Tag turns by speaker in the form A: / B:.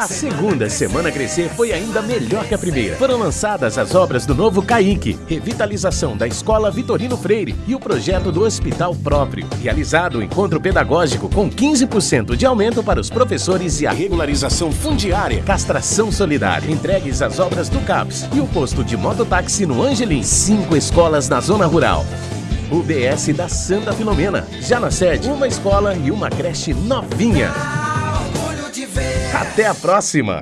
A: A segunda Semana Crescer foi ainda melhor que a primeira. Foram lançadas as obras do novo CAIC, revitalização da Escola Vitorino Freire e o projeto do Hospital Próprio. Realizado o encontro pedagógico com 15% de aumento para os professores e a regularização fundiária. Castração solidária. Entregues as obras do CAPS e o posto de mototáxi no Angelim. Cinco escolas na zona rural. UBS da Santa Filomena. Já na sede, uma escola e uma creche novinha. Até a próxima!